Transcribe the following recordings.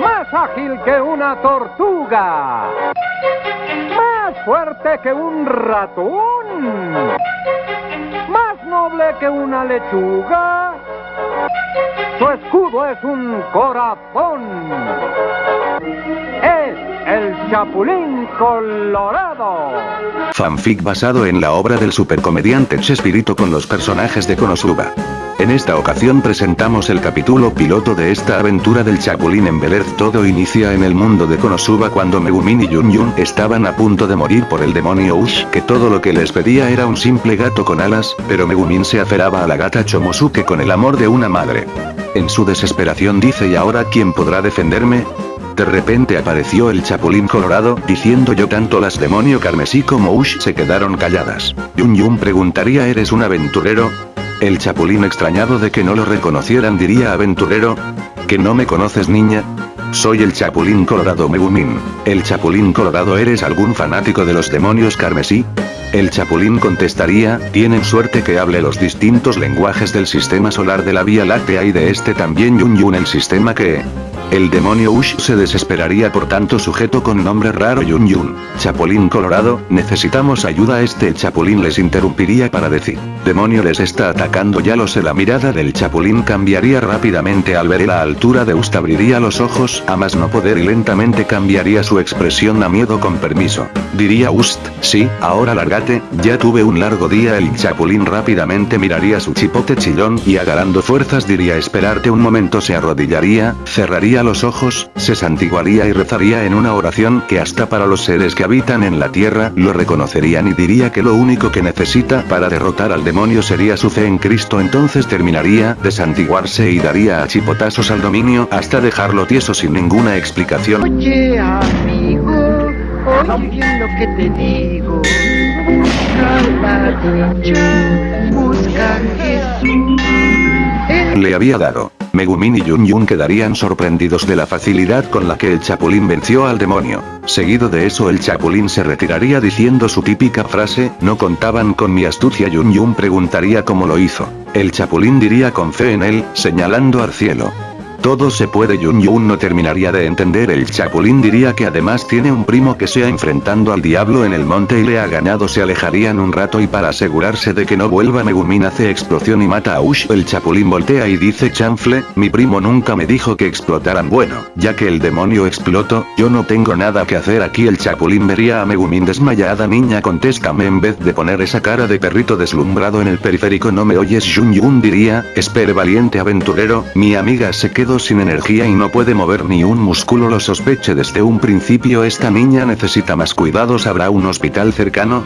Más ágil que una tortuga. Más fuerte que un ratón. Más noble que una lechuga. Su escudo es un corazón. Es el Chapulín Colorado. Fanfic basado en la obra del supercomediante Chespirito con los personajes de Konosuba. En esta ocasión presentamos el capítulo piloto de esta aventura del Chapulín en Bel Todo inicia en el mundo de Konosuba cuando Megumin y Yun Yun estaban a punto de morir por el demonio Ush, que todo lo que les pedía era un simple gato con alas, pero Megumin se aferraba a la gata Chomosuke con el amor de una madre. En su desesperación dice ¿y ahora quién podrá defenderme? De repente apareció el Chapulín Colorado, diciendo yo tanto las demonio carmesí como Ush se quedaron calladas. Yun Yun preguntaría ¿eres un aventurero? El Chapulín extrañado de que no lo reconocieran diría aventurero. ¿Que no me conoces niña? Soy el Chapulín Colorado Megumin. ¿El Chapulín Colorado eres algún fanático de los demonios carmesí? El Chapulín contestaría, tienen suerte que hable los distintos lenguajes del sistema solar de la Vía Láctea y de este también Yun Yun el sistema que... El demonio Ush se desesperaría por tanto sujeto con nombre raro Yun Yun. Chapulín Colorado, necesitamos ayuda este Chapulín les interrumpiría para decir. Demonio les está atacando ya lo sé la mirada del Chapulín cambiaría rápidamente al ver la altura de Ust abriría los ojos a más no poder y lentamente cambiaría su expresión a miedo con permiso. Diría Ust, sí, ahora ya tuve un largo día el Chapulín rápidamente miraría su chipote chillón y agarrando fuerzas diría esperarte un momento se arrodillaría, cerraría los ojos, se santiguaría y rezaría en una oración que hasta para los seres que habitan en la tierra lo reconocerían y diría que lo único que necesita para derrotar al demonio sería su fe en Cristo entonces terminaría de santiguarse y daría a chipotazos al dominio hasta dejarlo tieso sin ninguna explicación. Oye amigo, oye lo que te digo. Le había dado. Megumin y Yun Yun quedarían sorprendidos de la facilidad con la que el Chapulín venció al demonio. Seguido de eso el Chapulín se retiraría diciendo su típica frase, no contaban con mi astucia Yun Yun preguntaría cómo lo hizo. El Chapulín diría con fe en él, señalando al cielo. Todo se puede Yun Yun no terminaría de entender. El Chapulín diría que además tiene un primo que sea enfrentando al diablo en el monte y le ha ganado se alejarían un rato y para asegurarse de que no vuelva Megumin hace explosión y mata a Ush. El Chapulín voltea y dice chanfle, mi primo nunca me dijo que explotaran bueno, ya que el demonio explotó, yo no tengo nada que hacer aquí. El Chapulín vería a Megumin desmayada niña contéstame en vez de poner esa cara de perrito deslumbrado en el periférico. No me oyes Yun Yun diría, espere valiente aventurero, mi amiga se quedó sin energía y no puede mover ni un músculo lo sospeché desde un principio esta niña necesita más cuidados ¿habrá un hospital cercano?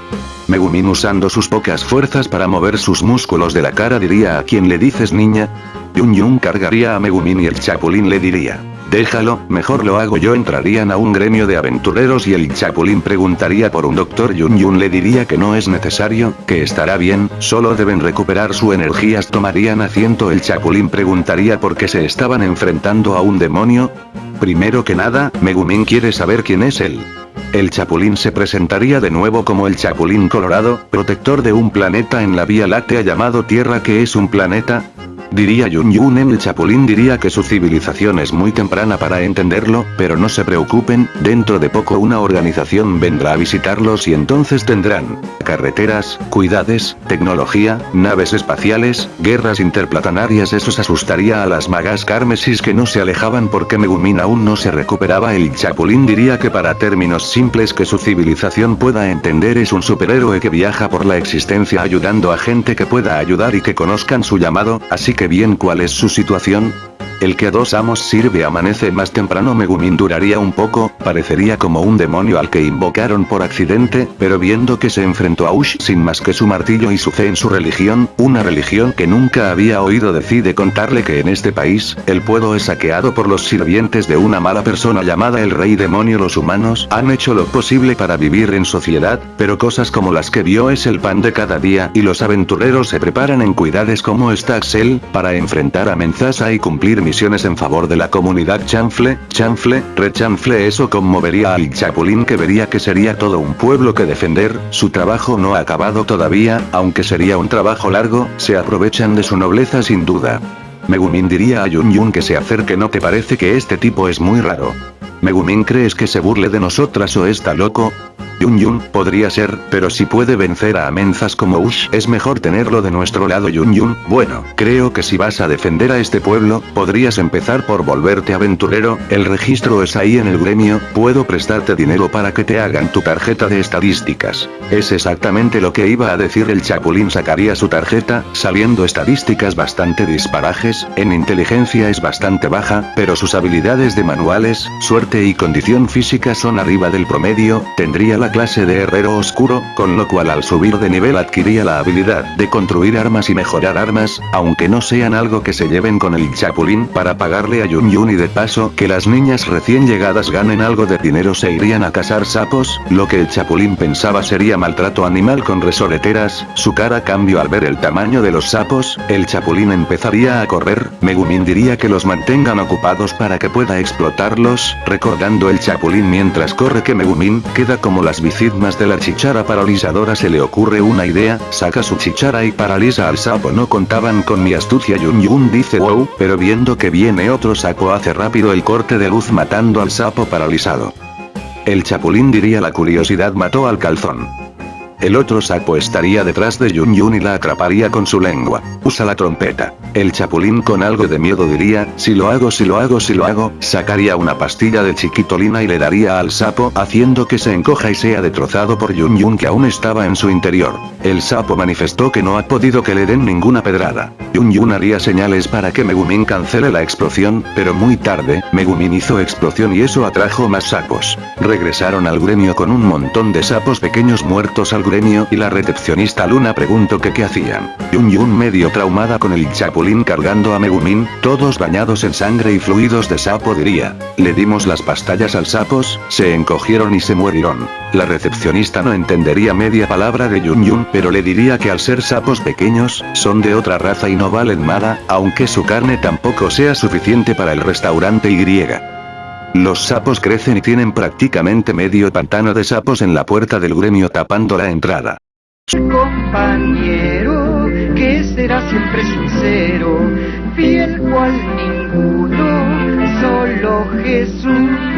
Megumin usando sus pocas fuerzas para mover sus músculos de la cara diría a quien le dices niña. Yun Yun cargaría a Megumin y el Chapulín le diría. Déjalo, mejor lo hago yo entrarían a un gremio de aventureros y el Chapulín preguntaría por un doctor Yun Yun le diría que no es necesario, que estará bien, solo deben recuperar su energías tomarían asiento el Chapulín preguntaría por qué se estaban enfrentando a un demonio. Primero que nada, Megumin quiere saber quién es él. El Chapulín se presentaría de nuevo como el Chapulín Colorado, protector de un planeta en la Vía Láctea llamado Tierra que es un planeta, Diría Yun en el Chapulín diría que su civilización es muy temprana para entenderlo, pero no se preocupen, dentro de poco una organización vendrá a visitarlos y entonces tendrán carreteras, cuidades, tecnología, naves espaciales, guerras interplanetarias. Eso asustaría a las magas carmesis que no se alejaban porque Megumin aún no se recuperaba. El Chapulín diría que para términos simples que su civilización pueda entender es un superhéroe que viaja por la existencia ayudando a gente que pueda ayudar y que conozcan su llamado, así que bien cuál es su situación. El que a dos amos sirve amanece más temprano. Megumin duraría un poco, parecería como un demonio al que invocaron por accidente, pero viendo que se enfrentó a Ush sin más que su martillo y su fe en su religión, una religión que nunca había oído decide contarle que en este país, el pueblo es saqueado por los sirvientes de una mala persona llamada el rey demonio. Los humanos han hecho lo posible para vivir en sociedad, pero cosas como las que vio es el pan de cada día y los aventureros se preparan en cuidades como está Axel, para enfrentar a Menzasa y cumplir en favor de la comunidad chanfle, chanfle, rechanfle eso conmovería al chapulín que vería que sería todo un pueblo que defender, su trabajo no ha acabado todavía, aunque sería un trabajo largo, se aprovechan de su nobleza sin duda. Megumin diría a Yun Yun que se acerque ¿no te parece que este tipo es muy raro? Megumin crees que se burle de nosotras o está loco? Yun Yun, podría ser, pero si puede vencer a amenazas como Ush, es mejor tenerlo de nuestro lado Yun Yun. Bueno, creo que si vas a defender a este pueblo, podrías empezar por volverte aventurero, el registro es ahí en el gremio, puedo prestarte dinero para que te hagan tu tarjeta de estadísticas. Es exactamente lo que iba a decir el chapulín sacaría su tarjeta, saliendo estadísticas bastante disparajes, en inteligencia es bastante baja, pero sus habilidades de manuales, suerte y condición física son arriba del promedio, tendría la clase de herrero oscuro, con lo cual al subir de nivel adquiría la habilidad de construir armas y mejorar armas, aunque no sean algo que se lleven con el chapulín para pagarle a Yun Yun y de paso que las niñas recién llegadas ganen algo de dinero se irían a cazar sapos, lo que el chapulín pensaba sería maltrato animal con resoreteras, su cara cambió al ver el tamaño de los sapos, el chapulín empezaría a correr, Megumin diría que los mantengan ocupados para que pueda explotarlos, recordando el chapulín mientras corre que Megumin queda como las bicigmas de la chichara paralizadora se le ocurre una idea, saca su chichara y paraliza al sapo no contaban con mi astucia Yun Yun dice wow, pero viendo que viene otro sapo hace rápido el corte de luz matando al sapo paralizado. El chapulín diría la curiosidad mató al calzón. El otro sapo estaría detrás de Yun Yun y la atraparía con su lengua. Usa la trompeta. El chapulín con algo de miedo diría, si lo hago si lo hago si lo hago, sacaría una pastilla de chiquitolina y le daría al sapo haciendo que se encoja y sea destrozado por Yun Yun que aún estaba en su interior. El sapo manifestó que no ha podido que le den ninguna pedrada. Yun Yun haría señales para que Megumin cancele la explosión, pero muy tarde, Megumin hizo explosión y eso atrajo más sapos. Regresaron al gremio con un montón de sapos pequeños muertos al gremio y la recepcionista Luna preguntó que qué hacían. Yun Yun medio traumada con el chapulín cargando a Megumin, todos bañados en sangre y fluidos de sapo diría. Le dimos las pastillas al sapos, se encogieron y se murieron. La recepcionista no entendería media palabra de Yun Yun, pero le diría que al ser sapos pequeños, son de otra raza y no valen nada, aunque su carne tampoco sea suficiente para el restaurante Y. Los sapos crecen y tienen prácticamente medio pantano de sapos en la puerta del gremio tapando la entrada. Compañero, que será siempre sincero, fiel cual ninguno, solo Jesús.